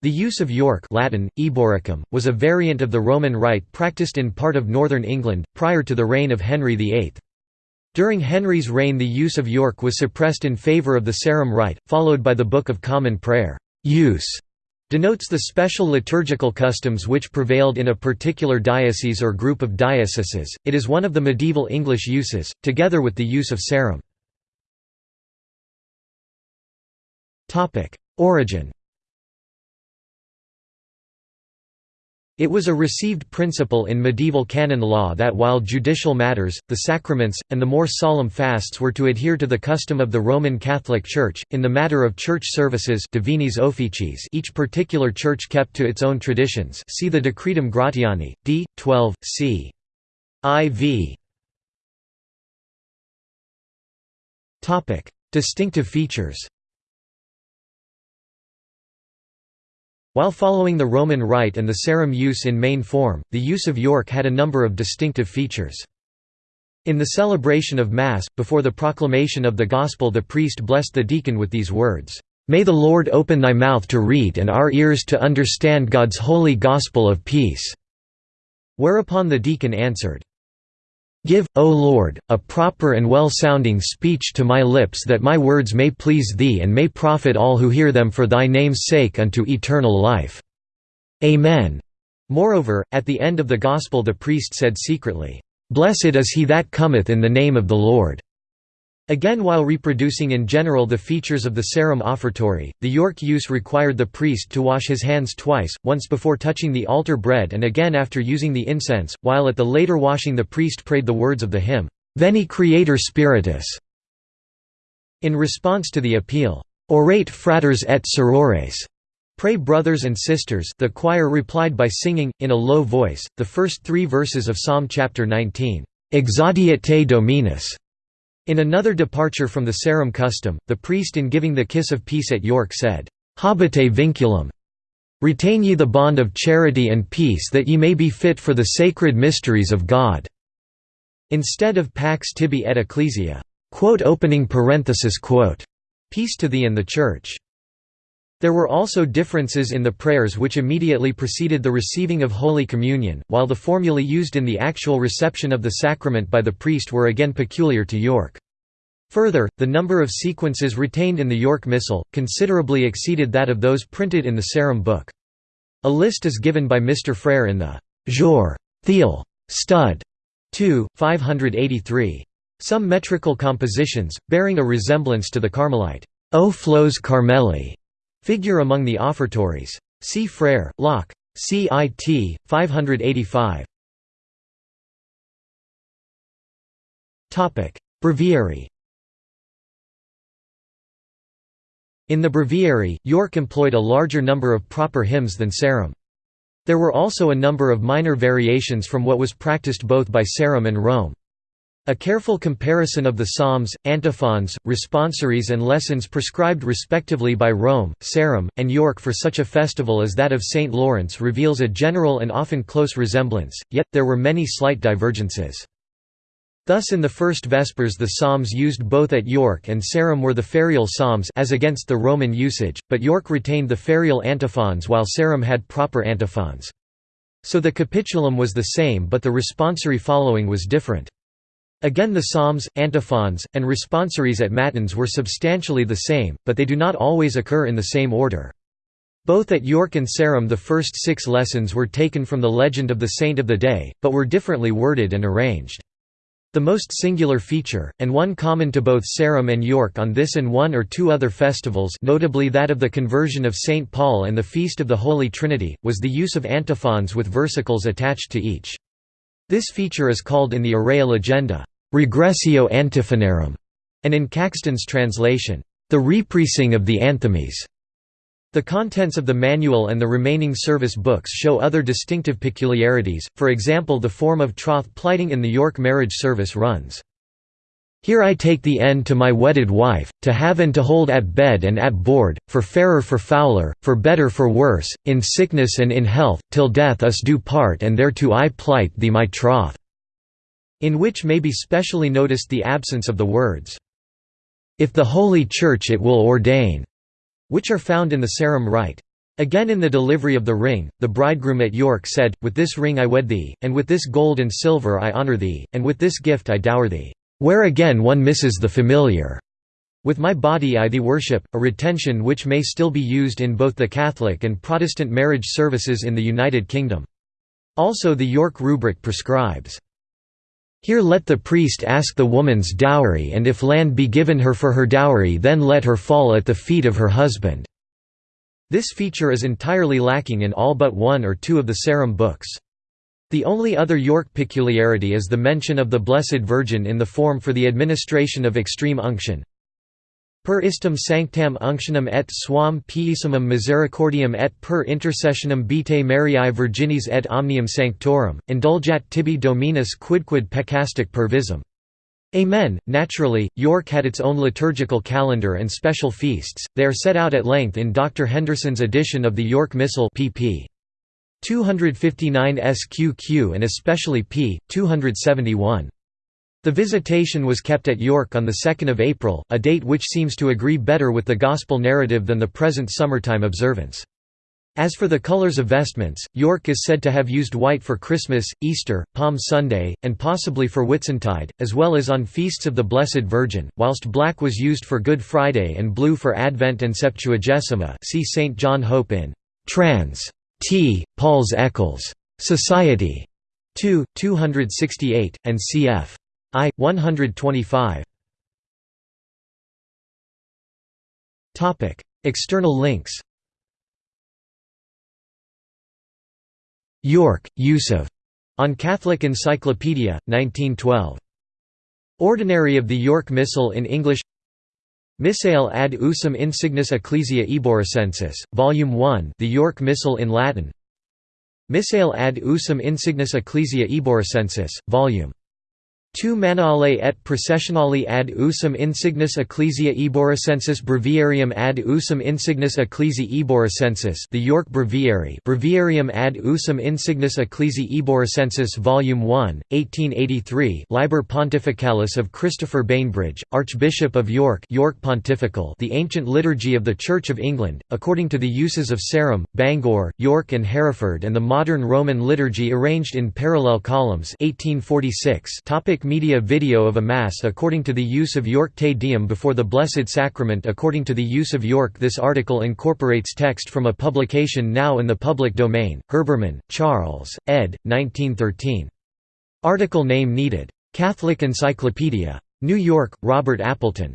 The use of York Latin, Eboracum, was a variant of the Roman Rite practiced in part of northern England, prior to the reign of Henry VIII. During Henry's reign the use of York was suppressed in favour of the Sarum Rite, followed by the Book of Common Prayer. Use denotes the special liturgical customs which prevailed in a particular diocese or group of dioceses. It is one of the medieval English uses, together with the use of Sarum. Origin It was a received principle in medieval canon law that while judicial matters, the sacraments, and the more solemn fasts were to adhere to the custom of the Roman Catholic Church, in the matter of church services each particular church kept to its own traditions see the Decretum Gratiani, d. 12, c. iv. Distinctive features While following the Roman Rite and the Sarum use in main form, the use of York had a number of distinctive features. In the celebration of Mass, before the proclamation of the Gospel the priest blessed the deacon with these words, "'May the Lord open thy mouth to read and our ears to understand God's holy gospel of peace." Whereupon the deacon answered, Give, O Lord, a proper and well-sounding speech to my lips that my words may please Thee and may profit all who hear them for Thy name's sake unto eternal life. Amen. Moreover, at the end of the Gospel the priest said secretly, Blessed is he that cometh in the name of the Lord. Again while reproducing in general the features of the Sarum offertory, the York use required the priest to wash his hands twice, once before touching the altar bread and again after using the incense, while at the later washing the priest prayed the words of the hymn, Veni Creator Spiritus. In response to the appeal, Orate fratres et sorores, Pray brothers and sisters the choir replied by singing, in a low voice, the first three verses of Psalm chapter 19, Exaudiat te Dominus. In another departure from the Sarum custom, the priest in giving the kiss of peace at York said, Habite vinculum. Retain ye the bond of charity and peace that ye may be fit for the sacred mysteries of God." Instead of Pax tibi et ecclesia, quote opening parenthesis quote, peace to thee and the Church. There were also differences in the prayers which immediately preceded the receiving of Holy Communion, while the formulae used in the actual reception of the sacrament by the priest were again peculiar to York. Further, the number of sequences retained in the York Missal, considerably exceeded that of those printed in the Sarum book. A list is given by Mr. Frere in the Jour. Thiel. Stud. 2, 583. Some metrical compositions, bearing a resemblance to the Carmelite, O Flos Carmeli, Figure among the offertories. See Frere, Locke. CIT, 585. Breviary In the breviary, York employed a larger number of proper hymns than Sarum. There were also a number of minor variations from what was practiced both by Sarum and Rome. A careful comparison of the psalms, antiphons, responsories and lessons prescribed respectively by Rome, Sarum, and York for such a festival as that of St. Lawrence reveals a general and often close resemblance, yet, there were many slight divergences. Thus in the first Vespers the psalms used both at York and Sarum were the ferial psalms as against the Roman usage, but York retained the ferial antiphons while Sarum had proper antiphons. So the capitulum was the same but the responsory following was different. Again the psalms, antiphons, and responsories at matins were substantially the same, but they do not always occur in the same order. Both at York and Sarum the first six lessons were taken from the legend of the saint of the day, but were differently worded and arranged. The most singular feature, and one common to both Sarum and York on this and one or two other festivals notably that of the conversion of St. Paul and the Feast of the Holy Trinity, was the use of antiphons with versicles attached to each. This feature is called in the Aurea Legenda, regressio antiphonarum, and in Caxton's translation, the repricing of the anthemes. The contents of the manual and the remaining service books show other distinctive peculiarities, for example the form of troth plighting in the York marriage service runs, here I take the end to my wedded wife, to have and to hold at bed and at board, for fairer for fouler, for better for worse, in sickness and in health, till death us do part and thereto I plight thee my troth." in which may be specially noticed the absence of the words, "'If the Holy Church it will ordain' which are found in the Sarum Rite. Again in the delivery of the ring, the bridegroom at York said, With this ring I wed thee, and with this gold and silver I honour thee, and with this gift I dower thee. Where again one misses the familiar. With my body I thee worship, a retention which may still be used in both the Catholic and Protestant marriage services in the United Kingdom. Also the York rubric prescribes, Here let the priest ask the woman's dowry and if land be given her for her dowry then let her fall at the feet of her husband." This feature is entirely lacking in all but one or two of the Sarum books. The only other York peculiarity is the mention of the Blessed Virgin in the form for the administration of extreme unction. Per istum sanctam unctionem et suam piesimum misericordiam et per intercessionem Beatae Mariae Virginis et omnium sanctorum, indulgat tibi dominus quidquid peccastic per visum. Amen. Naturally, York had its own liturgical calendar and special feasts, they are set out at length in Dr. Henderson's edition of the York Missal pp. 259 SQQ and especially p. 271. The visitation was kept at York on 2 April, a date which seems to agree better with the Gospel narrative than the present summertime observance. As for the colors of vestments, York is said to have used white for Christmas, Easter, Palm Sunday, and possibly for Whitsuntide, as well as on feasts of the Blessed Virgin, whilst black was used for Good Friday and blue for Advent and Septuagesima see St. John Hope in Trans. T. Paul's Eccles. Society. 2, 268, and cf. I. 125. External links York, Use of. On Catholic Encyclopedia, 1912. Ordinary of the York Missal in English Missale ad usum insignis ecclesia eboracensis, Volume 1 The York Missal in Latin. Missale ad usum insignis ecclesia eboracensis, Volume Tu manuale et processionale ad usum insignis ecclesia eboracensis breviarium ad usum insignis ecclesiae eboracensis The York Breviary Breviarium ad usum insignis ecclesiae eboracensis Volume 1, 1883 Liber Pontificalis of Christopher Bainbridge, Archbishop of York York Pontifical The Ancient Liturgy of the Church of England, according to the uses of Sarum, Bangor, York and Hereford and the modern Roman liturgy arranged in parallel columns 1846 Topic Media video of a Mass according to the use of York Te Deum before the Blessed Sacrament according to the use of York This article incorporates text from a publication now in the public domain, Herbermann, Charles, ed. 1913. Article name needed. Catholic Encyclopedia. New York, Robert Appleton.